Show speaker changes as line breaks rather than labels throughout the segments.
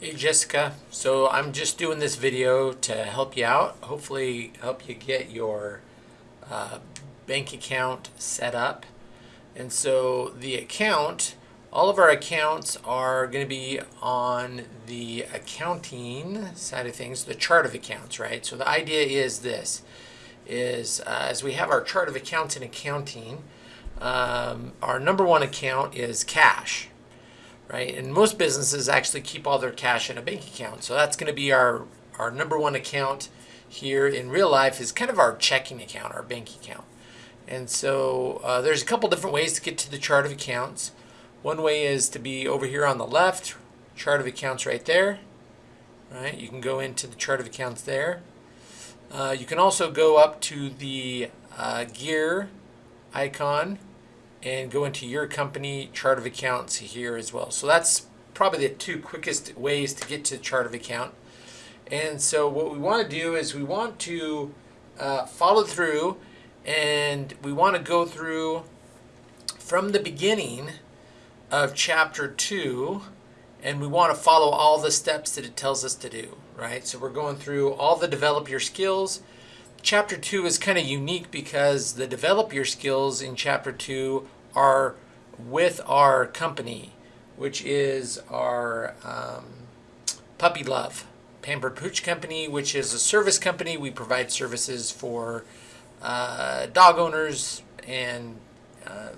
Hey Jessica, so I'm just doing this video to help you out, hopefully help you get your uh, bank account set up. And so the account, all of our accounts are going to be on the accounting side of things, the chart of accounts, right? So the idea is this, is uh, as we have our chart of accounts in accounting, um, our number one account is cash, right? And most businesses actually keep all their cash in a bank account. So that's going to be our, our number one account here in real life is kind of our checking account, our bank account. And so uh, there's a couple different ways to get to the chart of accounts. One way is to be over here on the left, chart of accounts right there. Right, you can go into the chart of accounts there. Uh, you can also go up to the uh, gear icon and go into your company chart of accounts here as well. So that's probably the two quickest ways to get to chart of account. And so what we want to do is we want to uh, follow through and we want to go through from the beginning of chapter 2 and we want to follow all the steps that it tells us to do, right? So we're going through all the develop your skills. Chapter 2 is kind of unique because the develop your skills in chapter 2 are with our company, which is our um, Puppy Love Pampered Pooch Company, which is a service company. We provide services for uh, dog owners and, uh,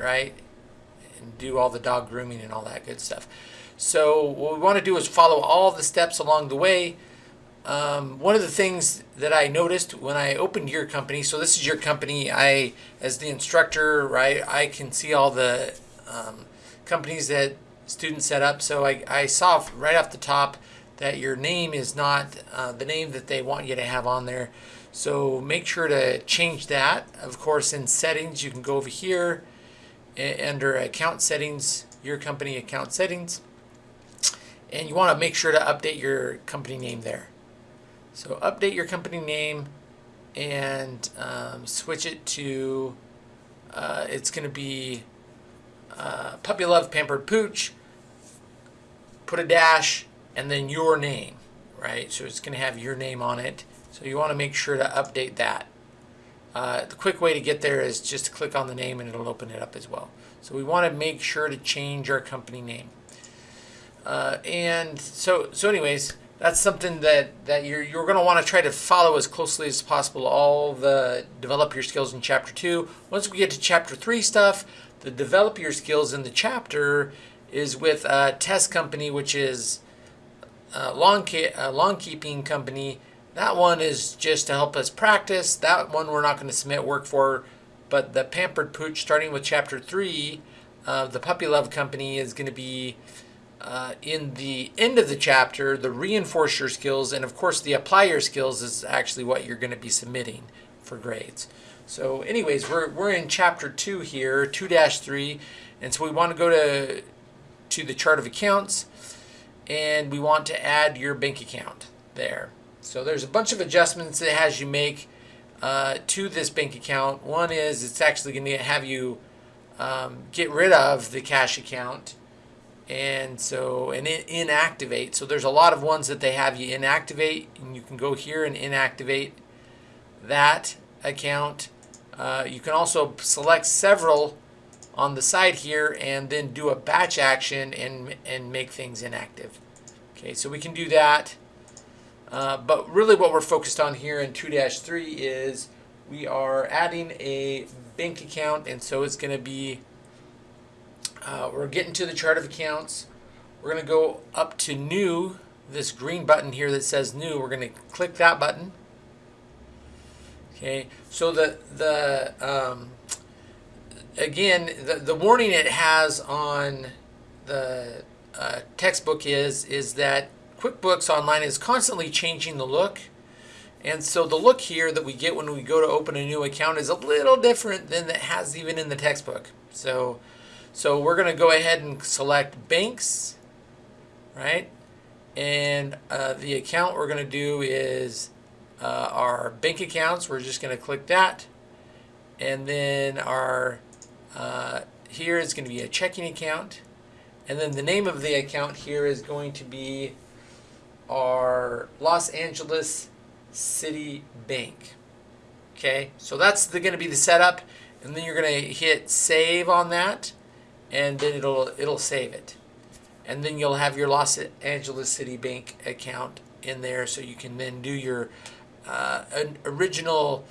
right, and do all the dog grooming and all that good stuff. So what we want to do is follow all the steps along the way um, one of the things that I noticed when I opened your company, so this is your company, I, as the instructor, right, I can see all the um, companies that students set up. So I, I saw right off the top that your name is not uh, the name that they want you to have on there. So make sure to change that. Of course, in settings, you can go over here under account settings, your company account settings, and you want to make sure to update your company name there. So update your company name and um, switch it to, uh, it's going to be uh, Puppy Love Pampered Pooch, put a dash, and then your name, right? So it's going to have your name on it. So you want to make sure to update that. Uh, the quick way to get there is just to click on the name and it'll open it up as well. So we want to make sure to change our company name. Uh, and so, so anyways, that's something that, that you're, you're going to want to try to follow as closely as possible all the develop your skills in chapter 2. Once we get to chapter 3 stuff, the develop your skills in the chapter is with a test company, which is a lawn, a lawn keeping company. That one is just to help us practice. That one we're not going to submit work for. But the Pampered Pooch, starting with chapter 3, uh, the Puppy Love Company is going to be uh, in the end of the chapter, the reinforce your skills, and of course the apply your skills is actually what you're going to be submitting for grades. So anyways, we're, we're in chapter 2 here, 2-3, and so we want to go to, to the chart of accounts, and we want to add your bank account there. So there's a bunch of adjustments it has you make uh, to this bank account. One is it's actually going to have you um, get rid of the cash account and so and inactivate. So there's a lot of ones that they have you inactivate and you can go here and inactivate that account. Uh, you can also select several on the side here and then do a batch action and and make things inactive. Okay so we can do that. Uh, but really what we're focused on here in 2-3 is we are adding a bank account and so it's going to be uh, we're getting to the chart of accounts. We're going to go up to new, this green button here that says new. We're going to click that button. Okay, so the, the um, again, the, the warning it has on the uh, textbook is, is that QuickBooks Online is constantly changing the look. And so the look here that we get when we go to open a new account is a little different than it has even in the textbook. So so we're going to go ahead and select banks, right? And uh, the account we're going to do is uh, our bank accounts. We're just going to click that. And then our, uh, here is going to be a checking account. And then the name of the account here is going to be our Los Angeles City Bank. Okay, so that's going to be the setup, and then you're going to hit save on that, and then it'll it'll save it, and then you'll have your Los Angeles City Bank account in there, so you can then do your uh, original.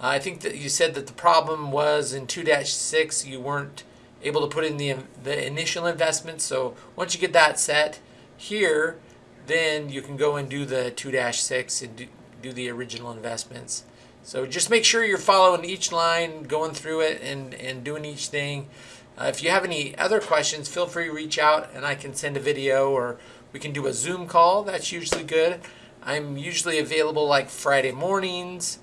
I think that you said that the problem was in 2-6 you weren't able to put in the the initial investment. So once you get that set here, then you can go and do the 2-6 and do, do the original investments. So just make sure you're following each line, going through it, and, and doing each thing. Uh, if you have any other questions, feel free to reach out and I can send a video or we can do a Zoom call. That's usually good. I'm usually available like Friday mornings.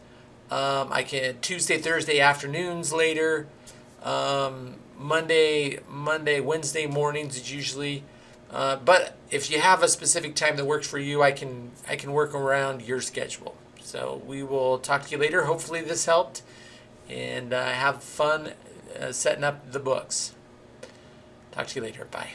Um, I can Tuesday, Thursday afternoons later. Um, Monday, Monday, Wednesday mornings is usually. Uh, but if you have a specific time that works for you, I can I can work around your schedule. So we will talk to you later. Hopefully this helped, and uh, have fun uh, setting up the books. Talk to you later. Bye.